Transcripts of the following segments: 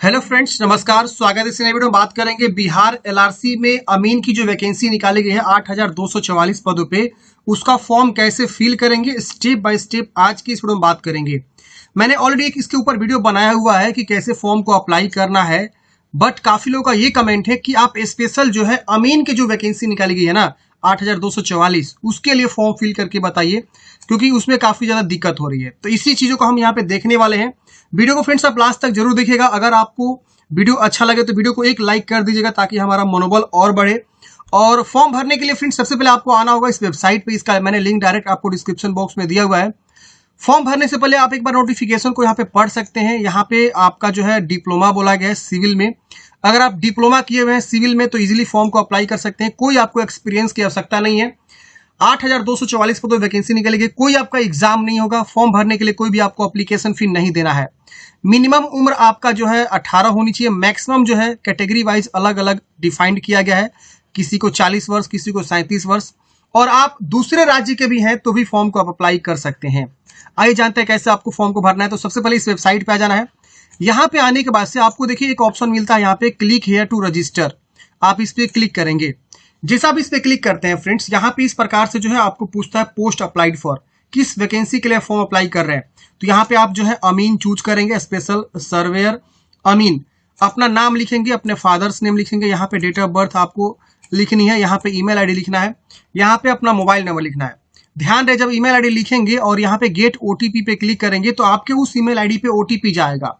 Hello friends नमस्कार। स्वागत है इस नए वीडियो में। बात करेंगे बिहार एलआरसी में अमीन की जो वैकेंसी निकाली गई है, आठ हज़ार दो सौ चौवालीस पदों पे। उसका फॉर्म कैसे फिल करेंगे? स्टेप बाय स्टेप आज की इस वीडियो में बात करेंगे। मैंने ऑलरेडी एक इसके ऊपर वीडियो बनाया हुआ है कि कैसे फॉर्म को अप्लाई करना है। बट काफ़ी लोगों का ये कमेंट है कि आप स्पेशल जो है अमीन की जो वैकेंसी निकाली गई है ना, आठ हज़ार दो सौ चौवालीस, उसके लिए फॉर्म फिल करके बताइए, क्योंकि उसमें काफ़ी ज़्यादा दिक्कत हो रही है। तो इसी चीज़ों को हम यहाँ पे देखने वाले हैं। वीडियो को फ्रेंड्स आप लास्ट तक ज़रूर देखिएगा। अगर आपको वीडियो अच्छा लगे तो वीडियो को एक लाइक कर दीजिएगा ताकि हमारा मनोबल और बढ़े। और फॉर्म भरने के लिए फ्रेंड्स सबसे पहले आपको आना होगा इस वेबसाइट पे। इसका मैंने लिंक डायरेक्ट आपको डिस्क्रिप्शन बॉक्स में दिया हुआ है। फॉर्म भरने से पहले आप एक बार नोटिफिकेशन को यहाँ पे पढ़ सकते हैं। यहाँ पे आपका जो है डिप्लोमा बोला गया है सिविल में। अगर आप डिप्लोमा किए हुए हैं सिविल में तो इजीली फॉर्म को अप्लाई कर सकते हैं। कोई आपको एक्सपीरियंस की आवश्यकता नहीं है। आठ हज़ार दो सौ चौवालीस पदों वैकेंसी निकलेगी। कोई आपका एग्ज़ाम नहीं होगा फॉर्म भरने के लिए कोई भी आपको अप्लीकेशन फ़ी नहीं देना है। मिनिमम उम्र आपका जो है 18 होनी चाहिए। मैक्सिमम जो है कैटेगरी वाइज अलग अलग डिफाइंड किया गया है। किसी को 40 वर्ष, किसी को 37 वर्ष। और आप दूसरे राज्य के भी हैं तो भी फॉर्म को आप अप्लाई कर सकते हैं। आइए जानते हैं कैसे आपको फॉर्म को भरना है। तो सबसे पहले इस वेबसाइट पे आ जाना है। यहाँ पे आने के बाद से आपको देखिए एक ऑप्शन मिलता है। यहाँ पे क्लिक हेयर टू रजिस्टर आप इस पर क्लिक करेंगे। जैसा आप इस पे क्लिक करते हैं, फ्रेंड्स, यहाँ पे इस प्रकार से जो है आपको पूछता है पोस्ट अप्लाइड फॉर, किस वैकेंसी के लिए फॉर्म अप्लाई कर रहे हैं। तो यहाँ पे आप जो है अमीन चूज़ करेंगे स्पेशल सर्वेयर अमीन। अपना नाम लिखेंगे, अपने फादर्स नेम लिखेंगे, यहाँ पे डेट ऑफ़ बर्थ आपको लिखनी है, यहाँ पे ईमेल आईडी लिखना है, यहाँ पे अपना मोबाइल नंबर लिखना है। ध्यान रहे, जब ईमेल आईडी लिखेंगे और यहाँ पे गेट ओटीपी पे क्लिक करेंगे तो आपके उस ईमेल आईडी पे ओटीपी जाएगा।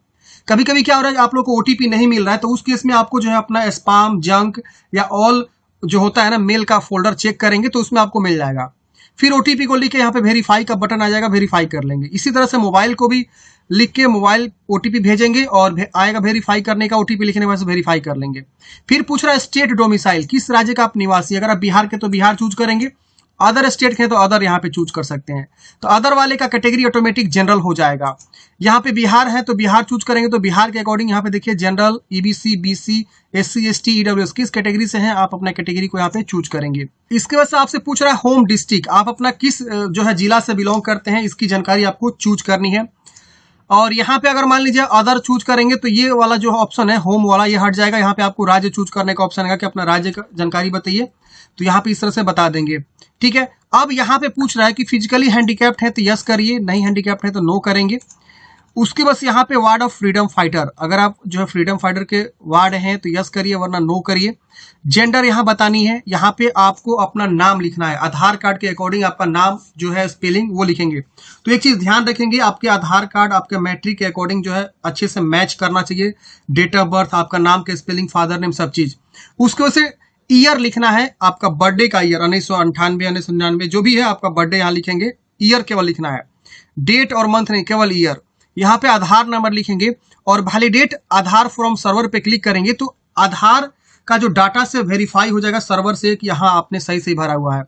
कभी कभी क्या हो रहा है, आप लोग को ओटीपी नहीं मिल रहा है तो उस केस में आपको जो है अपना स्पाम जंक या ऑल जो होता है ना मेल का फोल्डर चेक करेंगे तो उसमें आपको मिल जाएगा। फिर ओटीपी को लिख के यहाँ पे वेरीफाई का बटन आ जाएगा वेरीफाई कर लेंगे। इसी तरह से मोबाइल को भी लिख के मोबाइल ओटीपी भेजेंगे और भे, आएगा वेरीफाई करने का ओटीपी लिखने के बाद वेरीफाई कर लेंगे। फिर पूछ रहा है स्टेट डोमिसाइल किस राज्य का आप निवासी अगर आप बिहार के तो बिहार चूज़ करेंगे। अदर स्टेट के हैं तो अदर यहाँ पे चूज़ कर सकते हैं। तो अदर वाले का कैटेगरी ऑटोमेटिक जनरल हो जाएगा। यहाँ पे बिहार है तो बिहार चूज़ करेंगे तो बिहार के अकॉर्डिंग यहाँ पे देखिए general EBC BC S C S T EW किस कैटेगरी से हैं, आप अपना कैटेगरी को यहाँ पे चूज़ करेंगे। इसके वजह से आपसे पूछ रहा है होम डिस्ट्रिक्ट आप अपना किस जो है जिला से बिलोंग करते हैं, इसकी जानकारी आपको चूज़ करनी है। और यहाँ पे अगर मान लीजिए अदर चूज़ करेंगे तो ये वाला जो ऑप्शन है होम वाला, ये हट जाएगा। यहाँ पे आपको राज्य चूज़ करने का ऑप्शन है, कि अपना राज्य का जानकारी बताइए। तो यहाँ पे इस तरह से बता देंगे। ठीक है? अब यहाँ पे पूछ रहा है कि फिजिकली हैंडीकैप्ट है तो यस करिए, नहीं हैंडीकैप्ड है तो नो करेंगे। उसके बस यहाँ पे वार्ड ऑफ़ फ्रीडम फाइटर अगर आप जो है फ्रीडम फाइटर के वार्ड हैं तो यस करिए, वरना नो करिए। जेंडर यहाँ बतानी है। यहाँ पे आपको अपना नाम लिखना है। आधार कार्ड के अकॉर्डिंग आपका नाम जो है स्पेलिंग वो लिखेंगे। तो एक चीज़ ध्यान रखेंगे, आपके आधार कार्ड, आपके मैट्रिक के अकॉर्डिंग जो है अच्छे से मैच करना चाहिए। डेट ऑफ़ बर्थ आपका नाम के स्पेलिंग फादर नेम सब चीज़। उसके वजह से ईयर लिखना है आपका बर्थडे का ईयर उन्नीस सौ अंठानवे, उन्नीस सौ निन्यानवे, जो भी है आपका बर्थडे यहाँ लिखेंगे। ईयर केवल लिखना है। डेट और मंथ नहीं, केवल ईयर यहाँ पे आधार नंबर लिखेंगे और वैलिडेट आधार फॉर्म सर्वर पे क्लिक करेंगे तो आधार का जो डाटा से वेरीफाई हो जाएगा सर्वर से कि यहाँ आपने सही सही भरा हुआ है।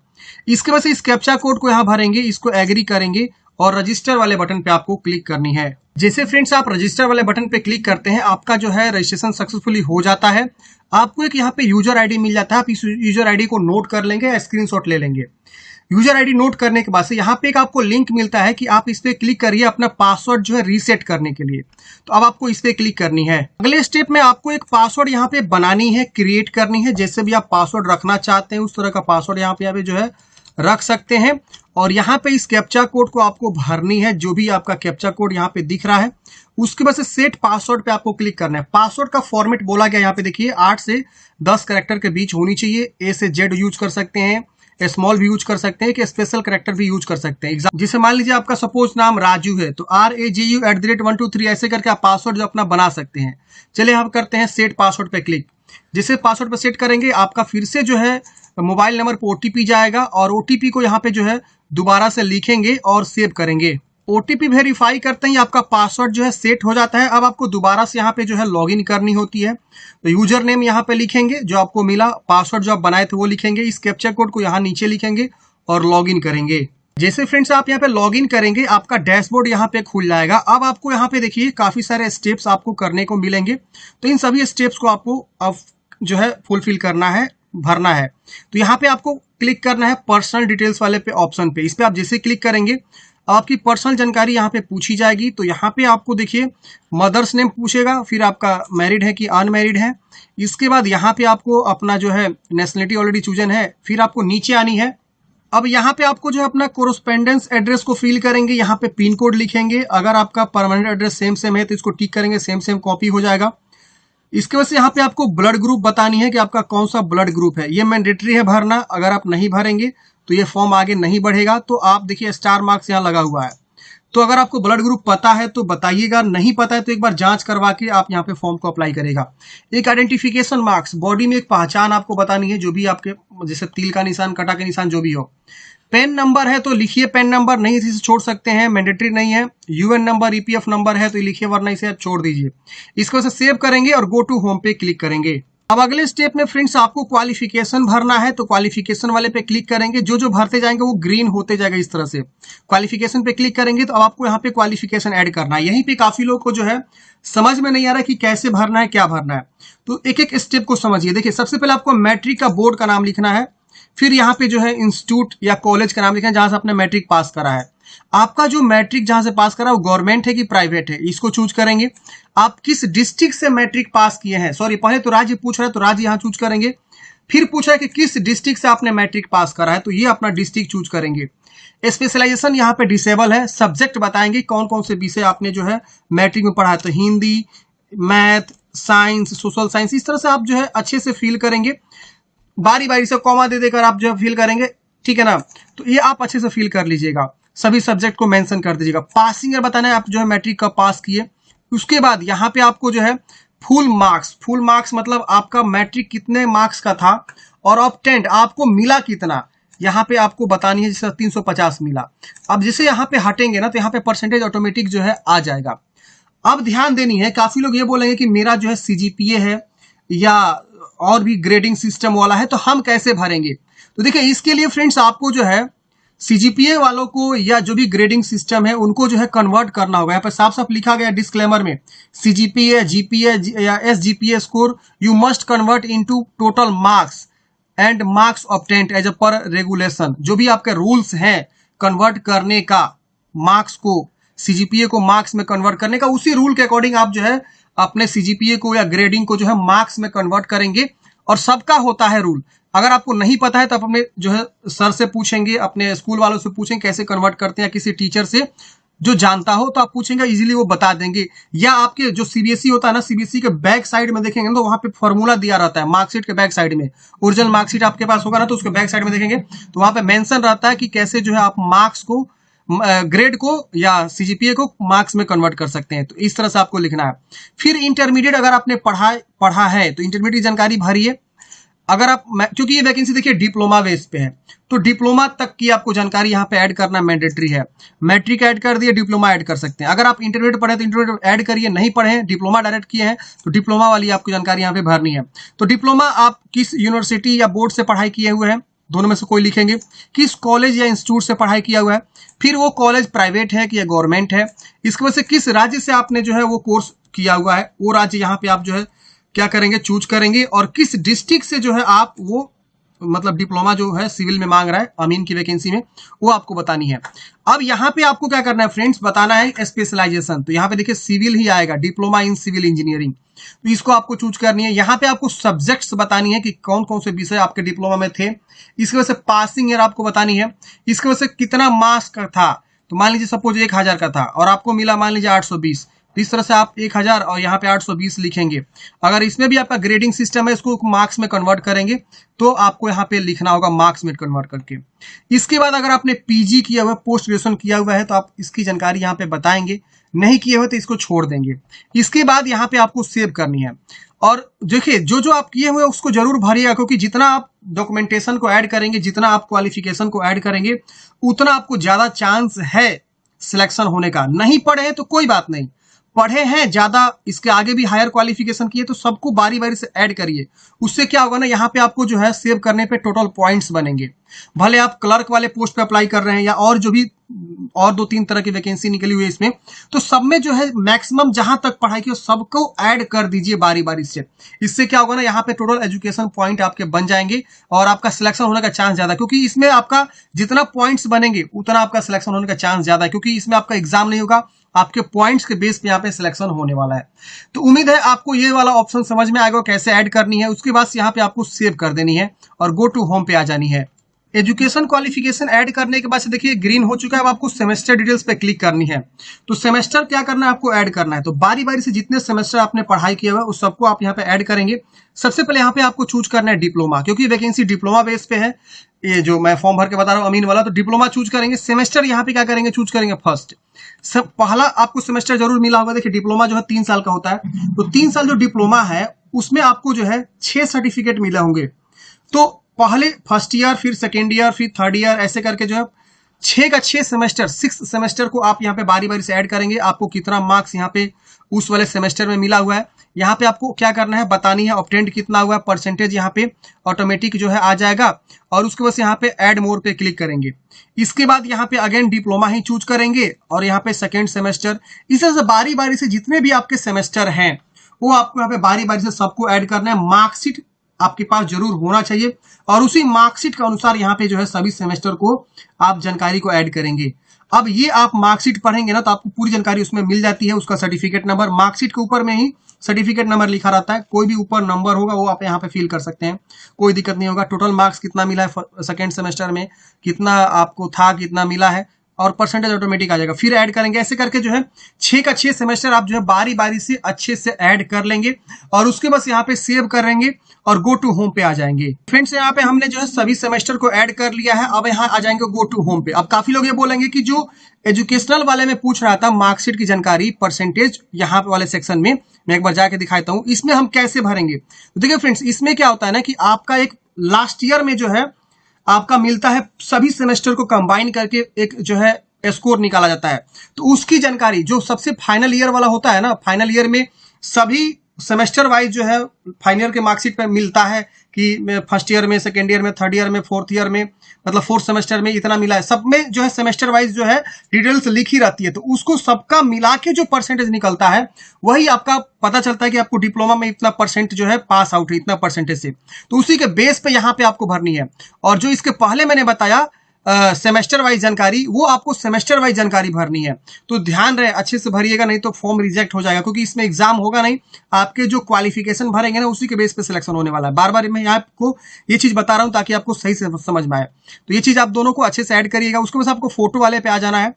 इसके वजह से इस कैप्चा कोड को यहाँ भरेंगे, इसको एग्री करेंगे और रजिस्टर वाले बटन पे आपको क्लिक करनी है। जैसे फ्रेंड्स आप रजिस्टर वाले बटन पे क्लिक करते हैं, आपका जो है रजिस्ट्रेशन सक्सेसफुली हो जाता है। आपको एक यहाँ पे यूज़र आईडी मिल जाता है, आप इस यूज़र आईडी को नोट कर लेंगे या स्क्रीनशॉट ले लेंगे। यूज़र आईडी नोट करने के बाद से यहाँ पे एक आपको लिंक मिलता है कि आप इस पर क्लिक करिए अपना पासवर्ड जो है रीसेट करने के लिए। तो अब आपको इस पे क्लिक करनी है। अगले स्टेप में आपको एक पासवर्ड यहाँ पे बनानी है, क्रिएट करनी है। जैसे भी आप पासवर्ड रखना चाहते हैं, उस तरह का पासवर्ड यहाँ पे यहाँ पे जो है रख सकते हैं। और यहाँ पे इस कैप्चा कोड को आपको भरनी है, जो भी आपका कैप्चा कोड यहाँ पे दिख रहा है। उसके बाद से सेट पासवर्ड पे आपको क्लिक करना है। पासवर्ड का फॉर्मेट बोला गया यहाँ पे, देखिए, आठ से दस करेक्टर के बीच होनी चाहिए। ए से जेड यूज़ कर सकते हैं। स्मॉल भी यूज़ कर सकते हैं कि स्पेशल करेक्टर भी यूज़ कर सकते हैं। एग्ज़ाम जिसे मान लीजिए आपका सपोज़ नाम राजू है तो R A G U at the rate one two three ऐसे करके आप पासवर्ड जो अपना बना सकते हैं। चलिए हम करते हैं सेट पासवर्ड पे क्लिक जिसे पासवर्ड पे सेट करेंगे, आपका फिर से जो है मोबाइल नंबर पर ओटीपी जाएगा और ओटीपी को यहाँ पे जो है, दोबारा से लिखेंगे और सेव करेंगे। ओटीपी वेरीफाई करते ही आपका पासवर्ड जो है सेट हो जाता है। अब आपको दोबारा से यहाँ पे जो है लॉगिन करनी होती है। तो यूज़र नेम यहाँ पे लिखेंगे, जो आपको मिला पासवर्ड जो आप बनाए थे वो लिखेंगे, इस कैप्चर कोड को यहाँ नीचे लिखेंगे और लॉगिन करेंगे। जैसे फ्रेंड्स आप यहाँ पे लॉगिन करेंगे, आपका डैशबोर्ड यहाँ पे खुल जाएगा। अब आपको यहाँ पे देखिए, काफ़ी सारे स्टेप्स आपको करने को मिलेंगे। तो इन सभी स्टेप्स को आपको अब जो है फुलफिल करना है, भरना है। तो यहाँ पे आपको क्लिक करना है पर्सनल डिटेल्स वाले पे ऑप्शन पे। इस पर आप जैसे क्लिक करेंगे अब आपकी पर्सनल जानकारी यहाँ पे पूछी जाएगी। तो यहाँ पे आपको देखिए, मदर्स नेम पूछेगा, फिर आपका मैरिड है कि अनमैरिड है। इसके बाद यहाँ पे आपको अपना जो है नेशनलिटी ऑलरेडी चूजन है, फिर आपको नीचे आनी है। अब यहाँ पे आपको जो है, अपना कोरोस्पेंडेंस एड्रेस को फिल करेंगे, यहाँ पे पिन कोड लिखेंगे। अगर आपका परमानेंट एड्रेस सेम सेम है तो इसको टिक करेंगे सेम सेम कॉपी हो जाएगा। इसके वजह से यहाँ पे आपको ब्लड ग्रुप बतानी है कि आपका कौन सा ब्लड ग्रुप है। ये मैंडेटरी है भरना, अगर आप नहीं भरेंगे तो ये फॉर्म आगे नहीं बढ़ेगा तो आप देखिए स्टार मार्क्स यहाँ लगा हुआ है। तो अगर आपको ब्लड ग्रुप पता है तो बताइएगा, नहीं पता है तो एक बार जाँच करवा के आप यहाँ पे फॉर्म को अप्लाई करेगा। एक आइडेंटिफिकेशन मार्क्स बॉडी में एक पहचान आपको बतानी है, जो भी आपके, जैसे तिल का निशान, कटा के निशान, जो भी हो। पेन नंबर है तो लिखिए पेन नंबर नहीं इसे छोड़ सकते हैं मैंडेटरी नहीं है। यूएन नंबर ईपीएफ नंबर है तो लिखिए, वरना इसे आप छोड़ दीजिए। इसको सेव करेंगे और गो टू होम पे क्लिक करेंगे। अब अगले स्टेप में फ्रेंड्स आपको क्वालिफिकेशन भरना है तो क्वालिफिकेशन वाले पे क्लिक करेंगे। जो जो भरते जाएँगे, वो ग्रीन होते जाएगा इस तरह से। क्वालिफिकेशन पे क्लिक करेंगे तो अब आपको यहाँ पे क्वालिफिकेशन ऐड करना है। यहीं पे काफ़ी लोग को जो है, समझ में नहीं आ रहा कि कैसे भरना है, क्या भरना है। तो एक एक स्टेप को समझिए। देखिए, सबसे पहले आपको मैट्रिक का बोर्ड का नाम लिखना है। फिर यहाँ पे जो है इंस्टीट्यूट या कॉलेज का नाम लिखना है, जहाँ से आपने मैट्रिक पास करा है। आपका जो मैट्रिक जहाँ से पास करा, वो गवर्नमेंट है कि प्राइवेट है? इसको चूज़ करेंगे। आप किस डिस्ट्रिक्ट से मैट्रिक पास किए हैं? सॉरी पहले तो राज्य पूछ रहा है तो राज्य यहाँ चूज़ करेंगे। फिर पूछ है कि किस डिस्ट्रिक्ट से आपने मैट्रिक पास करा है तो ये अपना डिस्ट्रिक्ट चूज़ करेंगे। स्पेशलाइजेशन यहाँ पे डिसेबल है। सब्जेक्ट बताएँगे कौन कौन से विषय आपने जो है मैट्रिक में पढ़ा है। तो Hindi math science social science इस तरह से आप जो है अच्छे से फील करेंगे। बारी बारी से कॉमा दे देकर आप जो है फील करेंगे। ठीक है ना? तो ये आप अच्छे से फील कर लीजिएगा। सभी सब्जेक्ट को मेंशन कर दीजिएगा। पासिंग ईयर बताना है, आप जो है मैट्रिक का पास किए, उसके बाद यहाँ पे आपको जो है फुल मार्क्स फुल मार्क्स मतलब आपका मैट्रिक कितने मार्क्स का था और ऑप्टेंट आपको मिला कितना, यहाँ पे आपको बतानी है जैसे 350 मिला। अब जैसे यहाँ पे हटेंगे ना तो यहाँ पे परसेंटेज ऑटोमेटिक जो है आ जाएगा। अब ध्यान देनी है, काफ़ी लोग ये बोलेंगे कि मेरा जो है सीजीपीए है या और भी ग्रेडिंग सिस्टम वाला है तो हम कैसे भरेंगे? तो देखिए, इसके लिए फ्रेंड्स आपको जो है सीजीपीए वालों को या जो भी ग्रेडिंग सिस्टम है, उनको जो है कन्वर्ट करना होगा। यहाँ पर साफ़ साफ़ लिखा गया डिस्क्लेमर में सीजीपीए जीपीए या SGPA score you must convert into total marks and marks obtained as a per regulation जो भी आपके रूल्स हैं कन्वर्ट करने का मार्क्स को सीजीपीए को मार्क्स में कन्वर्ट करने का, उसी रूल के अकॉर्डिंग आप जो है, अपने सीजीपीए को या ग्रेडिंग को जो है मार्क्स में कन्वर्ट करेंगे। और सबका होता है रूल अगर आपको नहीं पता है तो आप अपने जो है सर से पूछेंगे, अपने स्कूल वालों से पूछेंगे कैसे कन्वर्ट करते हैं किसी टीचर से। जो जानता हो तो आप पूछेंगे इजीली वो बता देंगे। या आपके जो सीबीएसई e होता है ना सीबीएसई e के बैक साइड में देखेंगे तो वहाँ पे फॉर्मूला दिया रहता है मार्कशीट के बैक साइड में। ओरिजिनल मार्कशीट आपके पास होगा ना तो उसके बैक साइड में देखेंगे। तो वहाँ पे मेंशन रहता है कि कैसे जो है आप मार्क्स को ग्रेड को या सीजीपीए को मार्क्स में कन्वर्ट कर सकते हैं। तो इस तरह से आपको लिखना है। फिर इंटरमीडिएट अगर आपने पढ़ा पढ़ा है तो इंटरमीडिएट जानकारी भरिए अगर आप क्योंकि ये वैकेंसी देखिए डिप्लोमा बेस पे है तो डिप्लोमा तक की आपको जानकारी यहाँ पे ऐड करना मैंडेटरी है। मैट्रिक ऐड कर दिए डिप्लोमा ऐड कर सकते हैं। अगर आप इंटरमीडिएट पढ़े तो इंटरमीडिएट ऐड करिए, नहीं पढ़े डिप्लोमा डायरेक्ट किए हैं तो डिप्लोमा वाली आपको जानकारी यहाँ पे भरनी है। तो डिप्लोमा आप किस यूनिवर्सिटी या बोर्ड से पढ़ाई किए हुए हैं, दोनों में से कोई लिखेंगे। किस कॉलेज या इंस्टीट्यूट से पढ़ाई किया हुआ है, फिर वो कॉलेज प्राइवेट है कि या गवर्नमेंट है। इसकी वजह से किस राज्य से आपने जो है वो कोर्स किया हुआ है, वो राज्य यहाँ पे आप जो है क्या करेंगे चूज़ करेंगे और किस डिस्ट्रिक्ट से जो है आप वो मतलब डिप्लोमा जो है सिविल में मांग रहा है, अमीन की वैकेंसी में, वो आपको बतानी है। अब यहाँ पे आपको क्या करना है फ्रेंड्स बताना है स्पेशलाइजेशन तो यहाँ पे देखिए सिविल ही आएगा डिप्लोमा इन सिविल इंजीनियरिंग तो इसको आपको चूज़ करनी है। यहाँ पे आपको सब्जेक्ट्स बतानी है कि कौन कौन से विषय आपके डिप्लोमा में थे। इसकी वजह से पासिंग ईयर आपको बतानी है। इसकी वजह से कितना मार्क्स का था। तो मान लीजिए सपोज़ एक हज़ार का था और आपको मिला मान लीजिए आठ सौ बीस। तो इस तरह से आप एक हज़ार और यहाँ पे आठ सौ बीस लिखेंगे। अगर इसमें भी आपका ग्रेडिंग सिस्टम है, इसको मार्क्स में कन्वर्ट करेंगे तो आपको यहाँ पे लिखना होगा मार्क्स में कन्वर्ट करके। इसके बाद अगर आपने पीजी किया हुआ पोस्ट ग्रेजुएशन किया हुआ है तो आप इसकी जानकारी यहाँ पे बताएँगे। नहीं किए हुए तो इसको छोड़ देंगे। इसके बाद यहाँ पे आपको सेव करनी है। और देखिए, जो जो आप किए हुए, उसको ज़रूर भरिएगा, क्योंकि जितना आप डॉक्यूमेंटेशन को ऐड करेंगे, जितना आप क्वालिफिकेशन को ऐड करेंगे, उतना आपको ज़्यादा चांस है सिलेक्शन होने का। नहीं पढ़े तो कोई बात नहीं। पढ़े हैं, ज़्यादा इसके आगे भी हायर क्वालिफिकेशन किए तो सबको बारी बारी से ऐड करिए। उससे क्या होगा ना, यहाँ पे आपको जो है सेव करने पे टोटल पॉइंट्स बनेंगे। भले आप क्लर्क वाले पोस्ट पे अप्लाई कर रहे हैं या और जो भी, और दो तीन तरह की वैकेंसी निकली हुई है इसमें तो सब में जो है मैक्सिमम जहाँ तक पढ़ाई की सबको ऐड कर दीजिए बारी बारी से। इससे क्या होगा ना, यहाँ पे टोटल एजुकेशन पॉइंट आपके बन जाएँगे और आपका सिलेक्शन होने का चांस ज़्यादा, क्योंकि इसमें आपका जितना पॉइंट्स बनेंगे, उतना आपका सिलेक्शन होने का चांस ज़्यादा है, क्योंकि इसमें आपका एग्ज़ाम नहीं होगा आपके पॉइंट्स के बेस पे यहाँ पे सिलेक्शन होने वाला है। तो उम्मीद है आपको ये वाला ऑप्शन समझ में आएगा कैसे ऐड करनी है। उसके बाद यहाँ पे आपको सेव कर देनी है और गो टू होम पे आ जानी है। एजुकेशन क्वालिफिकेशन ऐड करने के बाद देखिए ग्रीन हो चुका है। अब आपको सेमेस्टर डिटेल्स पे क्लिक करनी है। तो सेमेस्टर क्या करना है? आपको ऐड करना है। तो बारी बारी से जितने सेमेस्टर आपने पढ़ाई किया हुआ है, उस सबको आप यहाँ पे ऐड करेंगे। सबसे पहले यहाँ पे आपको चूज़ करना है डिप्लोमा क्योंकि वैकेंसी डिप्लोमा बेस पे है। ये जो मैं फॉर्म भर के बता रहा हूँ, अमीन वाला तो डिप्लोमा चूज़ करेंगे। सेमेस्टर यहाँ पे क्या करेंगे? चूज़ करेंगे फ़र्स्ट सब पहला आपको सेमेस्टर ज़रूर मिला होगा, देखिए डिप्लोमा जो है तीन साल का होता है। तो तीन साल जो डिप्लोमा है, उसमें आपको जो है छह सर्टिफिकेट मिले होंगे। तो पहले फ़र्स्ट ईयर फिर सेकेंड ईयर फिर थर्ड ईयर ऐसे करके जो है छह का छह सेमेस्टर सिक्स सेमेस्टर को आप यहाँ पे बारी बारी से ऐड करेंगे। आपको कितना मार्क्स यहाँ पे उस वाले सेमेस्टर में मिला हुआ है। यहाँ पे आपको क्या करना है, बतानी है ऑप्टेंट कितना हुआ है परसेंटेज यहाँ पे ऑटोमेटिक जो है आ जाएगा और उसके बाद यहाँ पे ऐड मोर पे क्लिक करेंगे। इसके बाद यहाँ पे अगेन डिप्लोमा ही चूज़ करेंगे और यहाँ पे सेकेंड सेमेस्टर इस तरह से बारी बारी से जितने भी आपके सेमेस्टर हैं, वो आपको यहाँ पे बारी बारी से सबको ऐड करना है। मार्कशीट आपके पास ज़रूर होना चाहिए और उसी मार्कशीट के अनुसार यहाँ पे जो है सभी सेमेस्टर को आप जानकारी को ऐड करेंगे। अब ये आप मार्कशीट पढ़ेंगे ना तो आपको पूरी जानकारी उसमें मिल जाती है, उसका सर्टिफिकेट नंबर मार्कशीट के ऊपर में ही सर्टिफिकेट नंबर लिखा रहता है। कोई भी ऊपर नंबर होगा, वो आप यहाँ पे फिल कर सकते हैं। कोई दिक्कत नहीं होगा। टोटल मार्क्स कितना मिला है सेकेंड सेमेस्टर में? कितना आपको था, कितना मिला है? और परसेंटेज ऑटोमेटिक आ जाएगा। फिर ऐड करेंगे, ऐसे करके जो है, छह का छह सेमेस्टर आप जो है बारी बारी से अच्छे से ऐड कर लेंगे और उसके बस यहाँ पे सेव करेंगे और गो टू होम पे आ जाएँगे। फ्रेंड्स यहाँ पे हमने जो है सभी सेमेस्टर को ऐड कर लिया है। अब यहाँ आ जाएँगे गो टू होम पे। अब काफ़ी लोग ये बोलेंगे कि जो एजुकेशनल वाले में पूछ रहा था मार्कशीट की जानकारी परसेंटेज यहाँ पे वाले सेक्शन में, मैं एक बार जाके दिखाता हूँ। इसमें हम कैसे भरेंगे? तो देखिए फ्रेंड्स इसमें क्या होता है ना कि आपका एक लास्ट ईयर में जो है आपका मिलता है, सभी सेमेस्टर को कंबाइन करके एक जो है स्कोर निकाला जाता है। तो उसकी जानकारी, जो सबसे फाइनल ईयर वाला होता है ना फाइनल ईयर में सभी सेमेस्टर वाइज जो है फाइनल ईयर के मार्कशीट पर मिलता है। कि फ़र्स्ट ईयर में सेकेंड ईयर में थर्ड ईयर में फोर्थ ईयर में मतलब फोर्थ सेमेस्टर में इतना मिला है। सब में जो है सेमेस्टर वाइज जो है डिटेल्स लिखी रहती है। तो उसको सबका मिला के जो परसेंटेज निकलता है, वही आपका पता चलता है कि आपको डिप्लोमा में इतना परसेंट जो है पास आउट है, इतना परसेंटेज से। तो उसी के बेस पे यहाँ पे आपको भरनी है। और जो इसके पहले मैंने बताया सेमेस्टर वाइज जानकारी, वो आपको सेमेस्टर वाइज जानकारी भरनी है। तो ध्यान रहे, अच्छे से भरिएगा, नहीं तो फॉर्म रिजेक्ट हो जाएगा, क्योंकि इसमें एग्ज़ाम होगा नहीं। आपके जो क्वालिफिकेशन भरेंगे ना, उसी के बेस पे सिलेक्शन होने वाला है। बार बार मैं आपको ये चीज़ बता रहा हूँ, ताकि आपको सही से समझ में आए। तो ये चीज़ आप दोनों को अच्छे से ऐड करिएगा। उसके बाद आपको फ़ोटो वाले पे आ जाना है।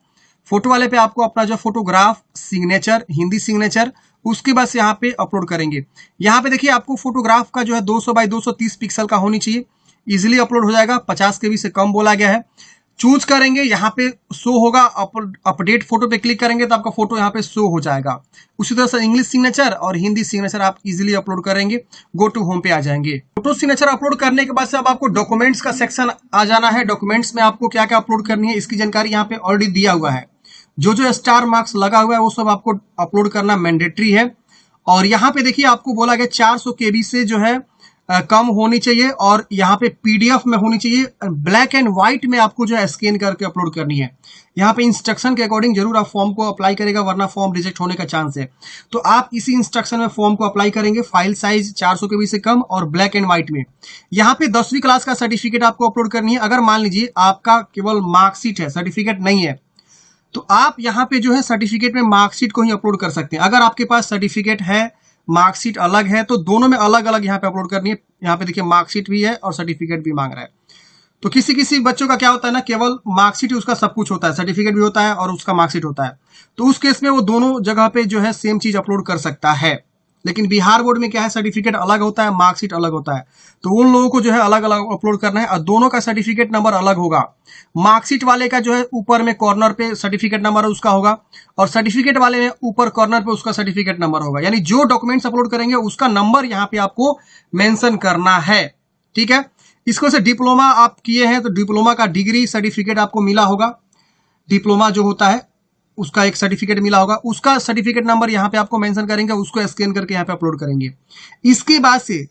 फ़ोटो वाले पे आपको अपना जो फोटोग्राफ सिग्नेचर हिंदी सिग्नेचर उसके बाद यहाँ पे अपलोड करेंगे। यहाँ पे देखिए, आपको फोटोग्राफ का जो है 200 बाई 230 पिक्सल का होनी चाहिए। इजिली अपलोड हो जाएगा। पचास के बी से कम बोला गया है। चूज़ करेंगे, यहाँ पे शो होगा अपडेट फ़ोटो पे क्लिक करेंगे तो आपका फ़ोटो यहाँ पे शो हो जाएगा। उसी तरह से इंग्लिश सिग्नेचर और हिंदी सिग्नेचर आप इजीली अपलोड करेंगे गो टू होम पे आ जाएँगे। फ़ोटो सिग्नेचर अपलोड करने के बाद से अब आपको डॉक्यूमेंट्स का सेक्शन आ जाना है। डॉक्यूमेंट्स में आपको क्या क्या अपलोड करनी है, इसकी जानकारी यहाँ पे ऑलरेडी दिया हुआ है। जो जो स्टार मार्क्स लगा हुआ है, वो सब आपको अपलोड करना मैंडेटरी है। और यहाँ पे देखिए, आपको बोला गया चार सौ से जो है कम होनी चाहिए और यहाँ पे पीडीएफ में होनी चाहिए। ब्लैक एंड व्हाइट में आपको जो है स्कैन करके अपलोड करनी है। यहाँ पे इंस्ट्रक्शन के अकॉर्डिंग ज़रूर आप फॉर्म को अप्लाई करेगा, वरना फॉर्म रिजेक्ट होने का चांस है। तो आप इसी इंस्ट्रक्शन में फॉर्म को अप्लाई करेंगे, फ़ाइल साइज़ 400 के बी से कम और ब्लैक एंड व्हाइट में। यहाँ पे दसवीं क्लास का सर्टिफिकेट आपको अपलोड करनी है। अगर मान लीजिए आपका केवल मार्कशीट है, सर्टिफिकेट नहीं है तो आप यहाँ पे जो है सर्टिफिकेट में मार्कशीट को ही अपलोड कर सकते हैं। अगर आपके पास सर्टिफिकेट है मार्कशीट अलग है तो दोनों में अलग अलग यहाँ पे अपलोड करनी है। यहाँ पे देखिए मार्कशीट भी है और सर्टिफिकेट भी मांग रहा है। तो किसी किसी बच्चों का क्या होता है ना, केवल मार्कशीट उसका सब कुछ होता है। सर्टिफिकेट भी होता है और उसका मार्कशीट होता है। तो उस केस में वो दोनों जगह पे जो है सेम चीज़ अपलोड कर सकता है। लेकिन बिहार बोर्ड में क्या है? सर्टिफिकेट अलग होता है मार्कशीट अलग होता है। तो उन लोगों को जो है अलग अलग अपलोड करना है और दोनों का सर्टिफिकेट नंबर अलग होगा। मार्कशीट वाले का जो है ऊपर में कॉर्नर पे सर्टिफिकेट नंबर उसका होगा और सर्टिफिकेट वाले में ऊपर कॉर्नर पे उसका सर्टिफिकेट नंबर होगा। यानी जो डॉक्यूमेंट्स अपलोड करेंगे, उसका नंबर यहाँ पे आपको मेंशन करना है। ठीक है? इसको से डिप्लोमा आप किए हैं तो डिप्लोमा का डिग्री सर्टिफिकेट आपको मिला होगा। डिप्लोमा जो होता है उसका एक सर्टिफिकेट मिला होगा। उसका सर्टिफिकेट नंबर यहाँ पे आपको मेंशन करेंगे, उसको स्कैन करके यहाँ पे अपलोड करेंगे। इसके बाद से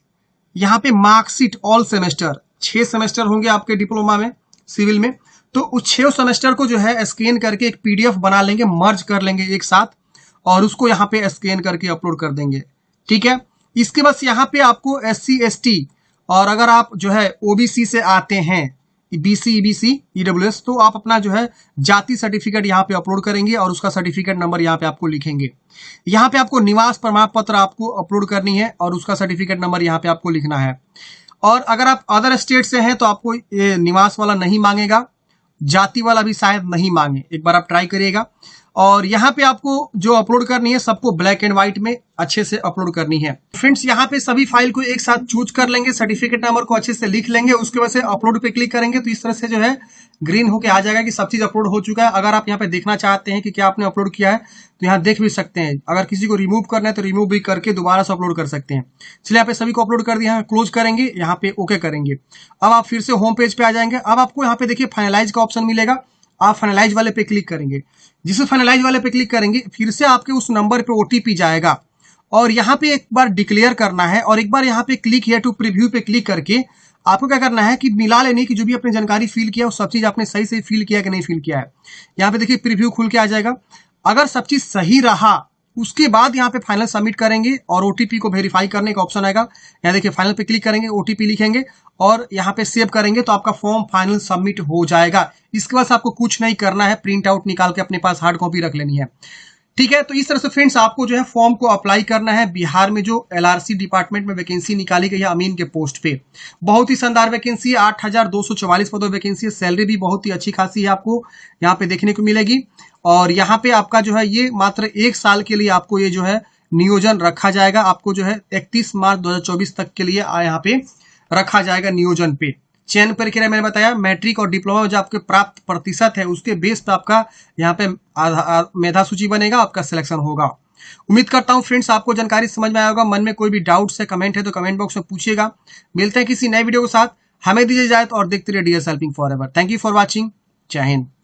यहाँ पे मार्कशीट ऑल सेमेस्टर छह सेमेस्टर होंगे आपके डिप्लोमा में सिविल में। तो उस छह सेमेस्टर को जो है स्कैन करके एक पीडीएफ बना लेंगे मर्ज कर लेंगे एक साथ, और उसको यहाँ पे स्कैन करके अपलोड कर देंगे। ठीक है? इसके बाद यहाँ पे आपको एस सी और अगर आप जो है ओबीसी से आते हैं बीसी ईबीसी ईडब्ल्यूएस तो आप अपना जो है जाति सर्टिफिकेट यहाँ पे अपलोड करेंगे और उसका सर्टिफिकेट नंबर यहाँ पे आपको लिखेंगे। यहाँ पे आपको निवास प्रमाण पत्र आपको अपलोड करनी है और उसका सर्टिफिकेट नंबर यहाँ पे आपको लिखना है। और अगर आप अदर स्टेट से हैं तो आपको निवास वाला नहीं मांगेगा, जाति वाला भी शायद नहीं मांगे। एक बार आप ट्राई करिएगा। और यहाँ पे आपको जो अपलोड करनी है, सबको ब्लैक एंड व्हाइट में अच्छे से अपलोड करनी है। फ्रेंड्स यहाँ पे सभी फ़ाइल को एक साथ चूज़ कर लेंगे सर्टिफिकेट नंबर को अच्छे से लिख लेंगे, उसके वजह से अपलोड पे क्लिक करेंगे तो इस तरह से जो है ग्रीन होके आ जाएगा कि सब चीज़ अपलोड हो चुका है। अगर आप यहाँ पे देखना चाहते हैं कि क्या आपने अपलोड किया है तो यहाँ देख भी सकते हैं। अगर किसी को रिमूव करना है तो रिमूव भी करके दोबारा से अपलोड कर सकते हैं। चलिए यहाँ पे सभी को अपलोड कर दिया क्लोज करेंगे, यहाँ पे ओके करेंगे। अब आप फिर से होम पेज पे आ जाएँगे। अब आपको यहाँ पे देखिए फाइनलाइज का ऑप्शन मिलेगा। आप फाइनलाइज वाले पे क्लिक करेंगे। जिसे फाइनलाइज वाले पे क्लिक करेंगे, फिर से आपके उस नंबर पे ओटीपी जाएगा। और यहाँ पे एक बार डिक्लेयर करना है और एक बार यहाँ पे क्लिक हेयर टू प्रीव्यू पे क्लिक करके आपको क्या करना है कि मिला लेने की जो भी आपने जानकारी फिल किया, वो सब चीज़ आपने सही से फिल किया कि नहीं फिल किया है। यहाँ पे देखिए प्रिव्यू खुल के आ जाएगा। अगर सब चीज़ सही रहा उसके बाद यहाँ पे फाइनल सबमिट करेंगे और ओटीपी को वेरीफाई करने का ऑप्शन आएगा। यहाँ देखिए फाइनल पे क्लिक करेंगे ओटीपी लिखेंगे और यहाँ पे सेव करेंगे तो आपका फॉर्म फाइनल सबमिट हो जाएगा। इसके बाद आपको कुछ नहीं करना है प्रिंट आउट निकाल के अपने पास हार्ड कॉपी रख लेनी है। ठीक है तो इस तरह से फ्रेंड्स आपको जो है फॉर्म को अप्लाई करना है। बिहार में जो एलआरसी डिपार्टमेंट में वैकेंसी निकाली गई है अमीन के पोस्ट पे। बहुत ही शानदार वैकेंसी है, आठ हज़ार दो सौ चौवालीस पदों वैकेंसी है। सैलरी भी बहुत ही अच्छी खासी है आपको यहाँ पे देखने को मिलेगी। और यहाँ पे आपका जो है, ये मात्र एक साल के लिए आपको ये जो है नियोजन रखा जाएगा। आपको जो है, इकतीस मार्च दो हज़ार चौबीस तक के लिए यहाँ पे रखा जाएगा नियोजन पे। चयन प्रक्रिया मैंने बताया, मैट्रिक और डिप्लोमा जो आपके प्राप्त प्रतिशत है, उसके बेस पे आपका यहाँ पे मेधा सूची बनेगा, आपका सिलेक्शन होगा। उम्मीद करता हूँ फ्रेंड्स, आपको जानकारी समझ में आया होगा। मन में कोई भी डाउट है, कमेंट है तो कमेंट बॉक्स में पूछिएगा। मिलते हैं किसी नए वीडियो के साथ। हमें दीजिए जाए और देखते रहिए DS helping forever thank you for watching Jai Hind.